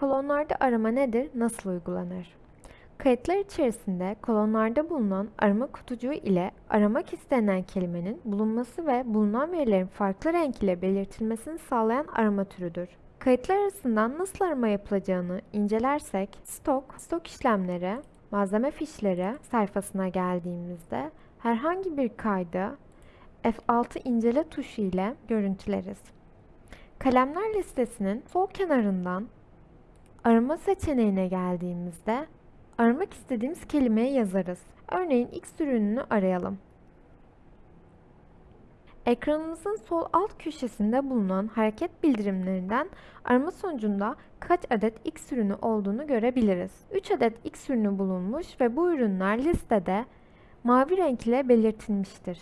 Kolonlarda arama nedir, nasıl uygulanır? Kayıtlar içerisinde kolonlarda bulunan arama kutucuğu ile aramak istenen kelimenin bulunması ve bulunan verilerin farklı renk ile belirtilmesini sağlayan arama türüdür. Kayıtlar arasından nasıl arama yapılacağını incelersek, stok, stok işlemleri, malzeme fişleri sayfasına geldiğimizde herhangi bir kaydı F6 incele tuşu ile görüntüleriz. Kalemler listesinin sol kenarından arama seçeneğine geldiğimizde aramak istediğimiz kelimeyi yazarız. Örneğin X ürününü arayalım. Ekranımızın sol alt köşesinde bulunan hareket bildirimlerinden arama sonucunda kaç adet X ürünü olduğunu görebiliriz. 3 adet X ürünü bulunmuş ve bu ürünler listede mavi renk ile belirtilmiştir.